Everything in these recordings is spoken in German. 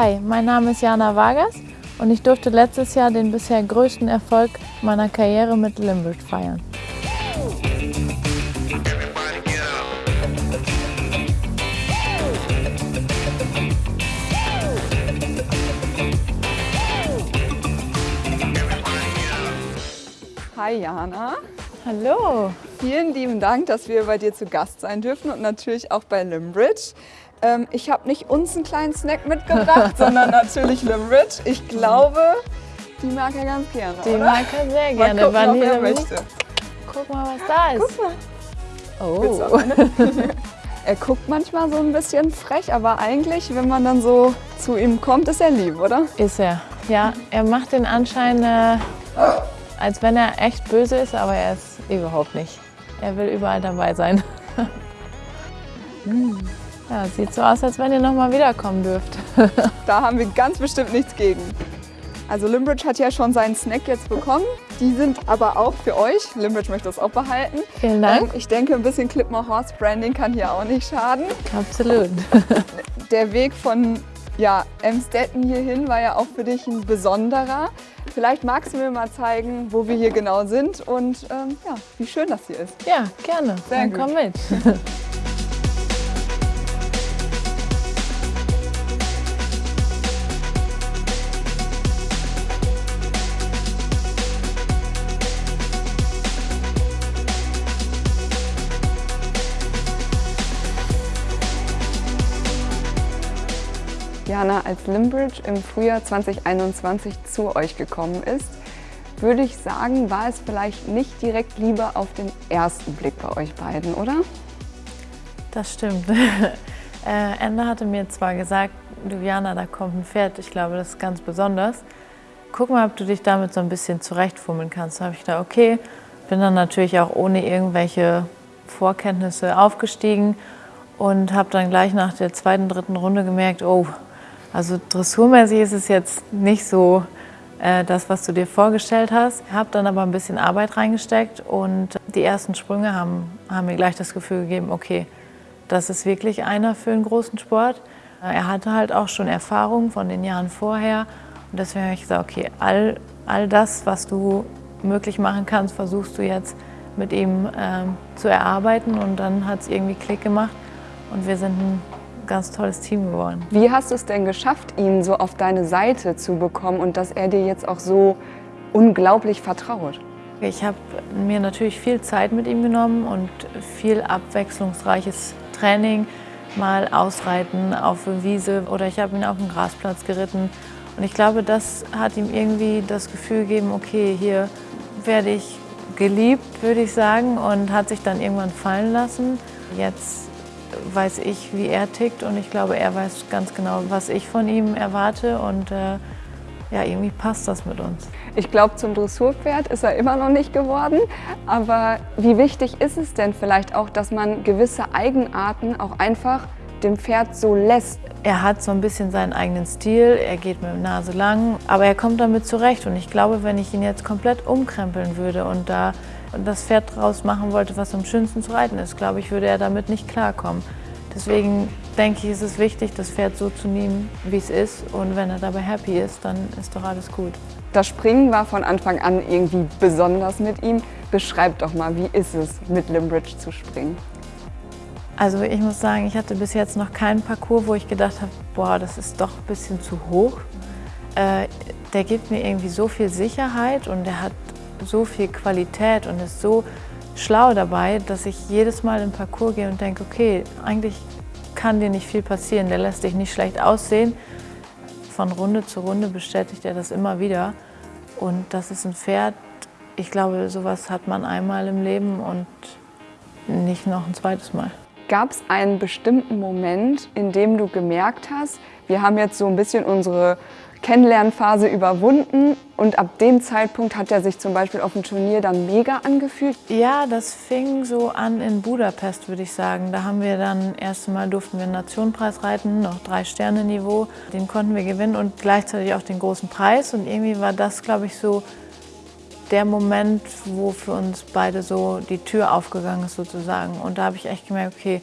Hi, mein Name ist Jana Vargas und ich durfte letztes Jahr den bisher größten Erfolg meiner Karriere mit Limbridge feiern. Hi Jana. Hallo. Vielen lieben Dank, dass wir bei dir zu Gast sein dürfen und natürlich auch bei Limbridge. Ähm, ich habe nicht uns einen kleinen Snack mitgebracht, sondern natürlich Limbridge. Ich glaube, die mag er ganz gerne, Die oder? mag er sehr Mal gerne. gucken, ob er Vanille- möchte. Guck mal, was da ist. Guck mal. Oh. er guckt manchmal so ein bisschen frech, aber eigentlich, wenn man dann so zu ihm kommt, ist er lieb, oder? Ist er. Ja, er macht den Anschein, äh, als wenn er echt böse ist, aber er ist überhaupt nicht. Er will überall dabei sein. Hm. Ja, sieht so aus, als wenn ihr nochmal wiederkommen dürft. Da haben wir ganz bestimmt nichts gegen. Also Limbridge hat ja schon seinen Snack jetzt bekommen. Die sind aber auch für euch. Limbridge möchte das auch behalten. Vielen Dank. Ähm, Ich denke, ein bisschen Clipmore Horse Branding kann hier auch nicht schaden. Absolut. Der Weg von ja, Emstetten hierhin war ja auch für dich ein besonderer. Vielleicht magst du mir mal zeigen, wo wir hier genau sind und ähm, ja, wie schön das hier ist. Ja, gerne. Sehr Dann gut. komm mit. Jana, als Limbridge im Frühjahr 2021 zu euch gekommen ist, würde ich sagen, war es vielleicht nicht direkt Liebe auf den ersten Blick bei euch beiden, oder? Das stimmt. äh, Ende hatte mir zwar gesagt, du da kommt ein Pferd, ich glaube, das ist ganz besonders. Guck mal, ob du dich damit so ein bisschen zurechtfummeln kannst. Da habe ich gedacht, okay, bin dann natürlich auch ohne irgendwelche Vorkenntnisse aufgestiegen und habe dann gleich nach der zweiten, dritten Runde gemerkt, oh, also dressurmäßig ist es jetzt nicht so äh, das, was du dir vorgestellt hast. Habe dann aber ein bisschen Arbeit reingesteckt und die ersten Sprünge haben, haben mir gleich das Gefühl gegeben, okay, das ist wirklich einer für einen großen Sport. Er hatte halt auch schon Erfahrung von den Jahren vorher und deswegen habe ich gesagt, okay, all, all das, was du möglich machen kannst, versuchst du jetzt mit ihm ähm, zu erarbeiten und dann hat es irgendwie Klick gemacht und wir sind ein ganz tolles Team geworden. Wie hast du es denn geschafft, ihn so auf deine Seite zu bekommen und dass er dir jetzt auch so unglaublich vertraut? Ich habe mir natürlich viel Zeit mit ihm genommen und viel abwechslungsreiches Training, mal ausreiten auf der Wiese oder ich habe ihn auf dem Grasplatz geritten. Und ich glaube, das hat ihm irgendwie das Gefühl gegeben, okay, hier werde ich geliebt, würde ich sagen, und hat sich dann irgendwann fallen lassen. Jetzt weiß ich, wie er tickt und ich glaube, er weiß ganz genau, was ich von ihm erwarte und äh, ja, irgendwie passt das mit uns. Ich glaube, zum Dressurpferd ist er immer noch nicht geworden. Aber wie wichtig ist es denn vielleicht auch, dass man gewisse Eigenarten auch einfach dem Pferd so lässt? Er hat so ein bisschen seinen eigenen Stil, er geht mit der Nase lang, aber er kommt damit zurecht. Und ich glaube, wenn ich ihn jetzt komplett umkrempeln würde und da das Pferd draus machen wollte, was am schönsten zu reiten ist, glaube ich, würde er damit nicht klarkommen. Deswegen denke ich, ist es wichtig, das Pferd so zu nehmen, wie es ist. Und wenn er dabei happy ist, dann ist doch alles gut. Das Springen war von Anfang an irgendwie besonders mit ihm. Beschreib doch mal, wie ist es, mit Limbridge zu springen? Also ich muss sagen, ich hatte bis jetzt noch keinen Parcours, wo ich gedacht habe, boah, das ist doch ein bisschen zu hoch. Äh, der gibt mir irgendwie so viel Sicherheit und der hat so viel Qualität und ist so schlau dabei, dass ich jedes Mal den Parcours gehe und denke, okay, eigentlich kann dir nicht viel passieren, der lässt dich nicht schlecht aussehen. Von Runde zu Runde bestätigt er das immer wieder. Und das ist ein Pferd, ich glaube, sowas hat man einmal im Leben und nicht noch ein zweites Mal. Gab es einen bestimmten Moment, in dem du gemerkt hast, wir haben jetzt so ein bisschen unsere Kennenlernphase überwunden und ab dem Zeitpunkt hat er sich zum Beispiel auf dem Turnier dann mega angefühlt? Ja, das fing so an in Budapest, würde ich sagen. Da haben wir dann erst Mal durften wir einen Nationenpreis reiten, noch drei Sterne Niveau. Den konnten wir gewinnen und gleichzeitig auch den großen Preis. Und irgendwie war das, glaube ich, so der Moment, wo für uns beide so die Tür aufgegangen ist sozusagen. Und da habe ich echt gemerkt, okay,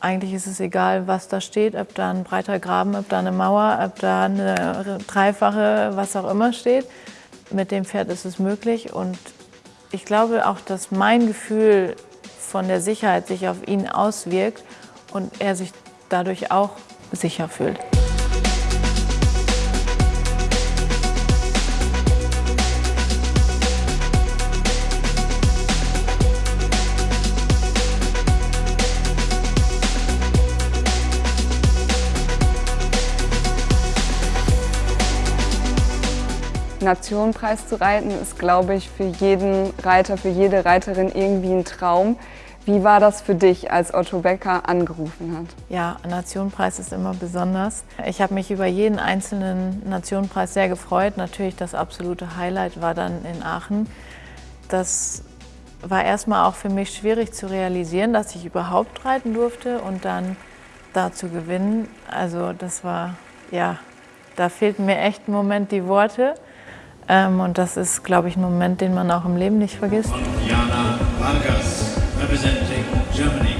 eigentlich ist es egal, was da steht, ob da ein breiter Graben, ob da eine Mauer, ob da eine dreifache, was auch immer steht. Mit dem Pferd ist es möglich und ich glaube auch, dass mein Gefühl von der Sicherheit sich auf ihn auswirkt und er sich dadurch auch sicher fühlt. Nationenpreis zu reiten ist, glaube ich, für jeden Reiter, für jede Reiterin irgendwie ein Traum. Wie war das für dich, als Otto Becker angerufen hat? Ja, Nationenpreis ist immer besonders. Ich habe mich über jeden einzelnen Nationenpreis sehr gefreut. Natürlich das absolute Highlight war dann in Aachen. Das war erstmal auch für mich schwierig zu realisieren, dass ich überhaupt reiten durfte und dann da zu gewinnen. Also das war, ja, da fehlten mir echt im Moment die Worte. Ähm, und das ist, glaube ich, ein Moment, den man auch im Leben nicht vergisst. Und Jana Vargas, representing Germany.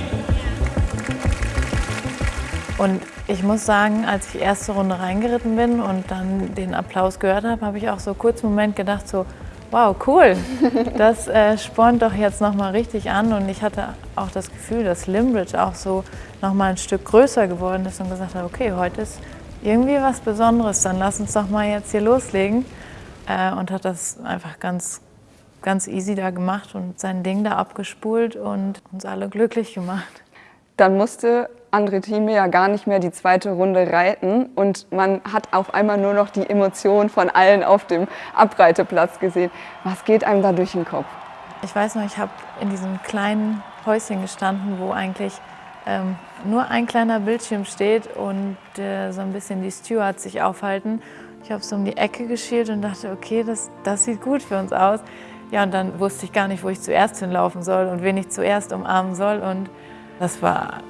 Und ich muss sagen, als ich erste Runde reingeritten bin und dann den Applaus gehört habe, habe ich auch so kurz einen Moment gedacht, so, wow, cool, das äh, spornt doch jetzt nochmal richtig an. Und ich hatte auch das Gefühl, dass Limbridge auch so nochmal ein Stück größer geworden ist und gesagt hat, okay, heute ist irgendwie was Besonderes, dann lass uns doch mal jetzt hier loslegen äh, und hat das einfach ganz, ganz easy da gemacht und sein Ding da abgespult und uns alle glücklich gemacht. Dann musste André Thieme ja gar nicht mehr die zweite Runde reiten und man hat auf einmal nur noch die Emotionen von allen auf dem Abreiteplatz gesehen. Was geht einem da durch den Kopf? Ich weiß noch, ich habe in diesem kleinen Häuschen gestanden, wo eigentlich ähm, nur ein kleiner Bildschirm steht und äh, so ein bisschen die Stewards sich aufhalten. Ich habe so um die Ecke geschielt und dachte, okay, das, das sieht gut für uns aus. Ja, und dann wusste ich gar nicht, wo ich zuerst hinlaufen soll und wen ich zuerst umarmen soll. Und das war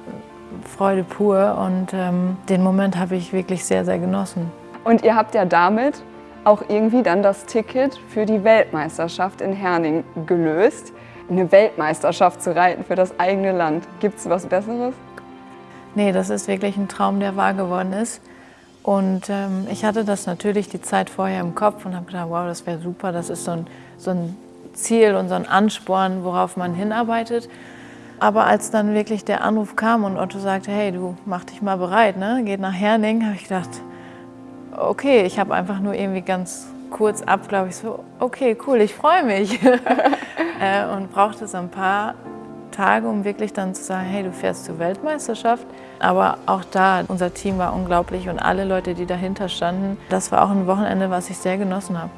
Freude pur und ähm, den Moment habe ich wirklich sehr, sehr genossen. Und ihr habt ja damit auch irgendwie dann das Ticket für die Weltmeisterschaft in Herning gelöst. Eine Weltmeisterschaft zu reiten für das eigene Land. Gibt es was Besseres? Nee, das ist wirklich ein Traum, der wahr geworden ist. Und ähm, ich hatte das natürlich die Zeit vorher im Kopf und habe gedacht, wow, das wäre super, das ist so ein, so ein Ziel und so ein Ansporn, worauf man hinarbeitet. Aber als dann wirklich der Anruf kam und Otto sagte, hey, du mach dich mal bereit, ne? geht nach Herning, habe ich gedacht, okay, ich habe einfach nur irgendwie ganz kurz ab, glaube ich, so, okay, cool, ich freue mich. äh, und brauchte so ein paar Tage, um wirklich dann zu sagen, hey, du fährst zur Weltmeisterschaft. Aber auch da, unser Team war unglaublich und alle Leute, die dahinter standen, das war auch ein Wochenende, was ich sehr genossen habe.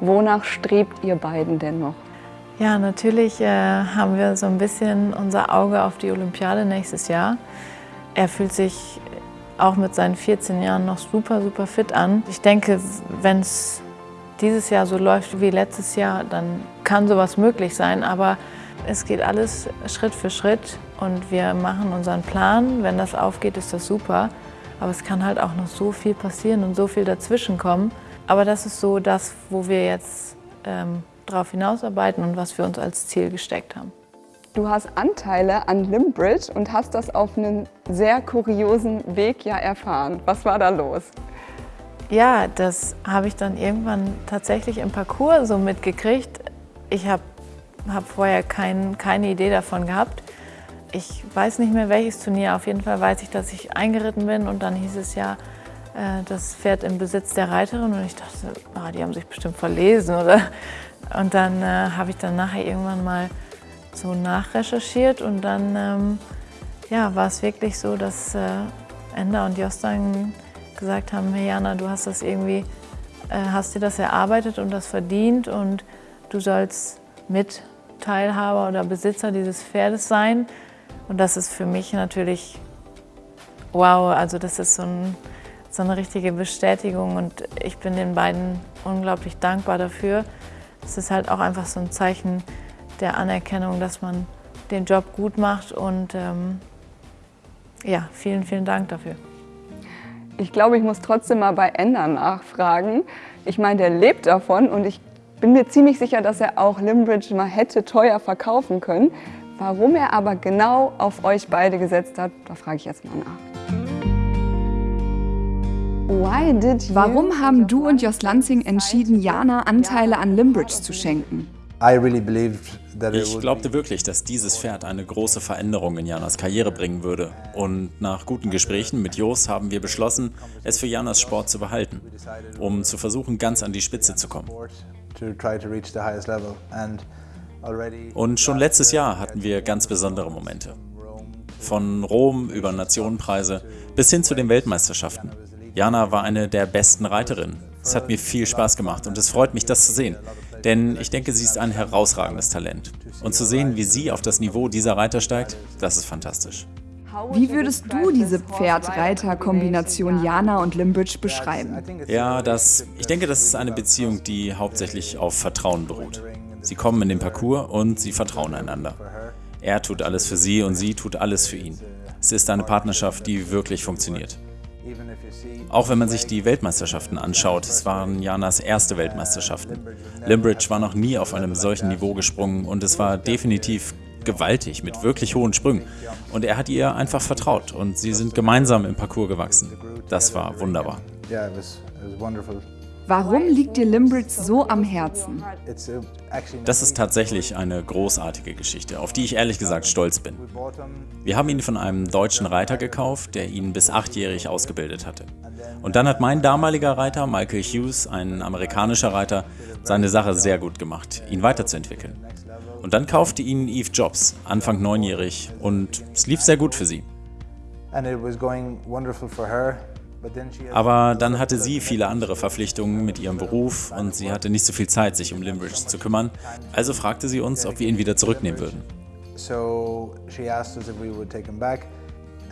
Wonach strebt ihr beiden denn noch? Ja, natürlich äh, haben wir so ein bisschen unser Auge auf die Olympiade nächstes Jahr. Er fühlt sich auch mit seinen 14 Jahren noch super, super fit an. Ich denke, wenn es dieses Jahr so läuft wie letztes Jahr, dann kann sowas möglich sein. Aber es geht alles Schritt für Schritt und wir machen unseren Plan. Wenn das aufgeht, ist das super. Aber es kann halt auch noch so viel passieren und so viel dazwischen kommen. Aber das ist so das, wo wir jetzt ähm, darauf hinausarbeiten und was wir uns als Ziel gesteckt haben. Du hast Anteile an Limbridge und hast das auf einen sehr kuriosen Weg ja erfahren. Was war da los? Ja, das habe ich dann irgendwann tatsächlich im Parcours so mitgekriegt. Ich habe habe vorher kein, keine Idee davon gehabt. Ich weiß nicht mehr welches Turnier, auf jeden Fall weiß ich, dass ich eingeritten bin und dann hieß es ja, äh, das Pferd im Besitz der Reiterin. Und ich dachte, oh, die haben sich bestimmt verlesen oder? Und dann äh, habe ich dann nachher irgendwann mal so nachrecherchiert und dann ähm, ja, war es wirklich so, dass äh, Enda und Jos dann gesagt haben, hey Jana, du hast das irgendwie, äh, hast dir das erarbeitet und das verdient und du sollst mit Teilhaber oder Besitzer dieses Pferdes sein. Und das ist für mich natürlich wow, also das ist so, ein, so eine richtige Bestätigung und ich bin den beiden unglaublich dankbar dafür. Es ist halt auch einfach so ein Zeichen der Anerkennung, dass man den Job gut macht und ähm, ja, vielen, vielen Dank dafür. Ich glaube, ich muss trotzdem mal bei Ender nachfragen. Ich meine, der lebt davon und ich bin mir ziemlich sicher, dass er auch Limbridge mal hätte teuer verkaufen können. Warum er aber genau auf euch beide gesetzt hat, da frage ich jetzt mal nach. Warum haben du und Jos Lansing entschieden, Jana Anteile an Limbridge zu schenken? Ich glaubte wirklich, dass dieses Pferd eine große Veränderung in Janas Karriere bringen würde. Und nach guten Gesprächen mit Jos haben wir beschlossen, es für Janas Sport zu behalten, um zu versuchen, ganz an die Spitze zu kommen. Und schon letztes Jahr hatten wir ganz besondere Momente. Von Rom über Nationenpreise bis hin zu den Weltmeisterschaften. Jana war eine der besten Reiterinnen. Es hat mir viel Spaß gemacht und es freut mich, das zu sehen. Denn ich denke, sie ist ein herausragendes Talent. Und zu sehen, wie sie auf das Niveau dieser Reiter steigt, das ist fantastisch. Wie würdest du diese Pferd-Reiter-Kombination Jana und Limbridge beschreiben? Ja, das, ich denke, das ist eine Beziehung, die hauptsächlich auf Vertrauen beruht. Sie kommen in den Parcours und sie vertrauen einander. Er tut alles für sie und sie tut alles für ihn. Es ist eine Partnerschaft, die wirklich funktioniert. Auch wenn man sich die Weltmeisterschaften anschaut, es waren Janas erste Weltmeisterschaften. Limbridge war noch nie auf einem solchen Niveau gesprungen und es war definitiv gewaltig, mit wirklich hohen Sprüngen. Und er hat ihr einfach vertraut und sie sind gemeinsam im Parcours gewachsen. Das war wunderbar. Warum liegt dir Limbridge so am Herzen? Das ist tatsächlich eine großartige Geschichte, auf die ich ehrlich gesagt stolz bin. Wir haben ihn von einem deutschen Reiter gekauft, der ihn bis achtjährig ausgebildet hatte. Und dann hat mein damaliger Reiter, Michael Hughes, ein amerikanischer Reiter, seine Sache sehr gut gemacht, ihn weiterzuentwickeln. Und dann kaufte ihn Eve Jobs, Anfang neunjährig, und es lief sehr gut für sie. Aber dann hatte sie viele andere Verpflichtungen mit ihrem Beruf und sie hatte nicht so viel Zeit, sich um Limbridge zu kümmern. Also fragte sie uns, ob wir ihn wieder zurücknehmen würden.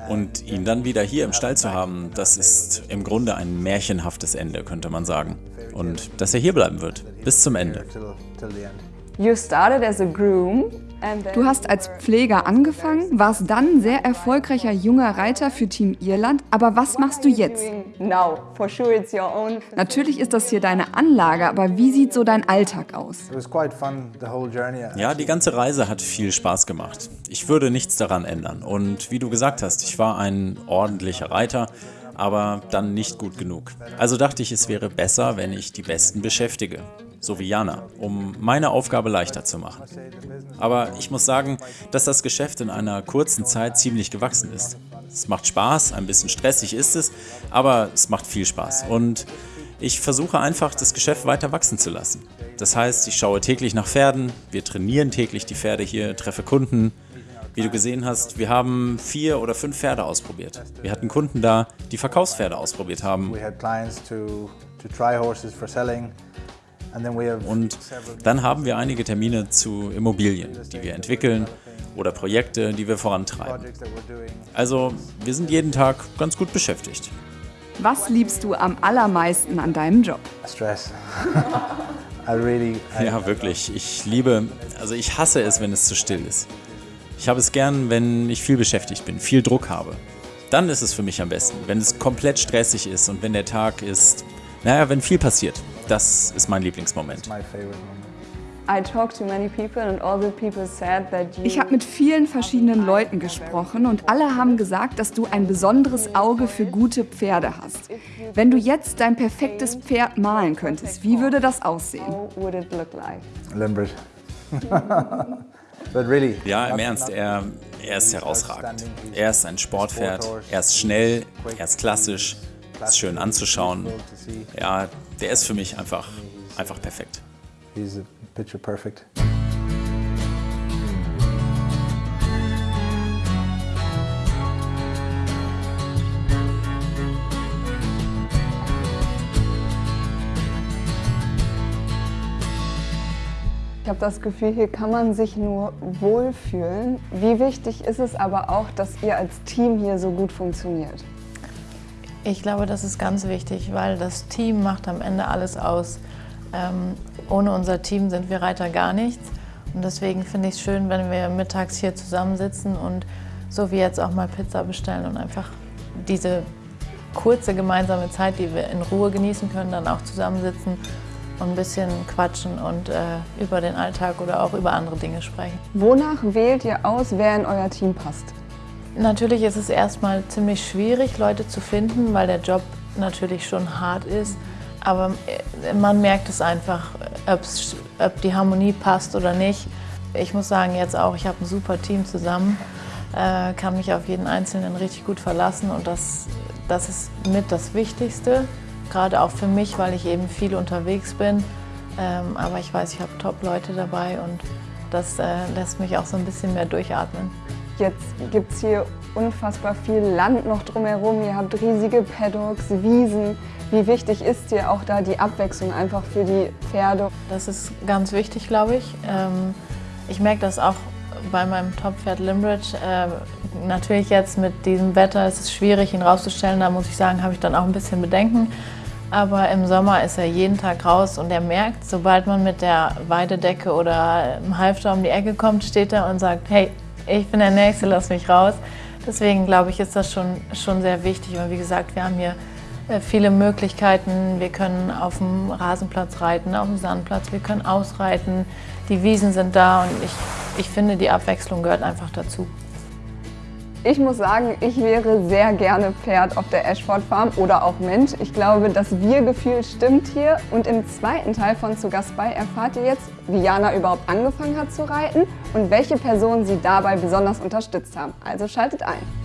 Und ihn dann wieder hier im Stall zu haben, das ist im Grunde ein märchenhaftes Ende, könnte man sagen. Und dass er hier bleiben wird, bis zum Ende. You started as a groom Du hast als Pfleger angefangen, warst dann sehr erfolgreicher junger Reiter für Team Irland. Aber was machst du jetzt? Natürlich ist das hier deine Anlage, aber wie sieht so dein Alltag aus? Ja, die ganze Reise hat viel Spaß gemacht. Ich würde nichts daran ändern. Und wie du gesagt hast, ich war ein ordentlicher Reiter aber dann nicht gut genug. Also dachte ich, es wäre besser, wenn ich die Besten beschäftige, so wie Jana, um meine Aufgabe leichter zu machen. Aber ich muss sagen, dass das Geschäft in einer kurzen Zeit ziemlich gewachsen ist. Es macht Spaß, ein bisschen stressig ist es, aber es macht viel Spaß. Und ich versuche einfach, das Geschäft weiter wachsen zu lassen. Das heißt, ich schaue täglich nach Pferden, wir trainieren täglich die Pferde hier, treffe Kunden, wie du gesehen hast, wir haben vier oder fünf Pferde ausprobiert. Wir hatten Kunden da, die Verkaufspferde ausprobiert haben. Und dann haben wir einige Termine zu Immobilien, die wir entwickeln oder Projekte, die wir vorantreiben. Also wir sind jeden Tag ganz gut beschäftigt. Was liebst du am allermeisten an deinem Job? Stress. ja, wirklich. Ich liebe, also ich hasse es, wenn es zu still ist. Ich habe es gern, wenn ich viel beschäftigt bin, viel Druck habe. Dann ist es für mich am besten, wenn es komplett stressig ist und wenn der Tag ist, naja, wenn viel passiert. Das ist mein Lieblingsmoment. Ich habe mit vielen verschiedenen Leuten gesprochen und alle haben gesagt, dass du ein besonderes Auge für gute Pferde hast. Wenn du jetzt dein perfektes Pferd malen könntest, wie würde das aussehen? Ja, im Ernst, er, er ist herausragend. Er ist ein Sportpferd, er ist schnell, er ist klassisch, ist schön anzuschauen. Ja, der ist für mich einfach, einfach perfekt. He's a picture perfect. Ich habe das Gefühl, hier kann man sich nur wohlfühlen. Wie wichtig ist es aber auch, dass ihr als Team hier so gut funktioniert? Ich glaube, das ist ganz wichtig, weil das Team macht am Ende alles aus. Ähm, ohne unser Team sind wir Reiter gar nichts. Und deswegen finde ich es schön, wenn wir mittags hier zusammensitzen und so wie jetzt auch mal Pizza bestellen und einfach diese kurze gemeinsame Zeit, die wir in Ruhe genießen können, dann auch zusammensitzen und ein bisschen quatschen und äh, über den Alltag oder auch über andere Dinge sprechen. Wonach wählt ihr aus, wer in euer Team passt? Natürlich ist es erstmal ziemlich schwierig, Leute zu finden, weil der Job natürlich schon hart ist. Aber äh, man merkt es einfach, ob die Harmonie passt oder nicht. Ich muss sagen, jetzt auch, ich habe ein super Team zusammen, äh, kann mich auf jeden Einzelnen richtig gut verlassen und das, das ist mit das Wichtigste. Gerade auch für mich, weil ich eben viel unterwegs bin. Ähm, aber ich weiß, ich habe Top-Leute dabei und das äh, lässt mich auch so ein bisschen mehr durchatmen. Jetzt gibt es hier unfassbar viel Land noch drumherum. Ihr habt riesige Paddocks, Wiesen. Wie wichtig ist dir auch da die Abwechslung einfach für die Pferde? Das ist ganz wichtig, glaube ich. Ähm, ich merke das auch bei meinem Top-Pferd Limbridge. Äh, natürlich jetzt mit diesem Wetter ist es schwierig, ihn rauszustellen. Da muss ich sagen, habe ich dann auch ein bisschen Bedenken. Aber im Sommer ist er jeden Tag raus und er merkt, sobald man mit der Weidedecke oder im Halfter um die Ecke kommt, steht er und sagt, hey, ich bin der Nächste, lass mich raus. Deswegen glaube ich, ist das schon, schon sehr wichtig. Und wie gesagt, wir haben hier äh, viele Möglichkeiten. Wir können auf dem Rasenplatz reiten, auf dem Sandplatz, wir können ausreiten. Die Wiesen sind da und ich, ich finde, die Abwechslung gehört einfach dazu. Ich muss sagen, ich wäre sehr gerne Pferd auf der Ashford Farm oder auch Mensch. Ich glaube, das Wir-Gefühl stimmt hier. Und im zweiten Teil von Zu Gast bei erfahrt ihr jetzt, wie Jana überhaupt angefangen hat zu reiten und welche Personen sie dabei besonders unterstützt haben. Also schaltet ein.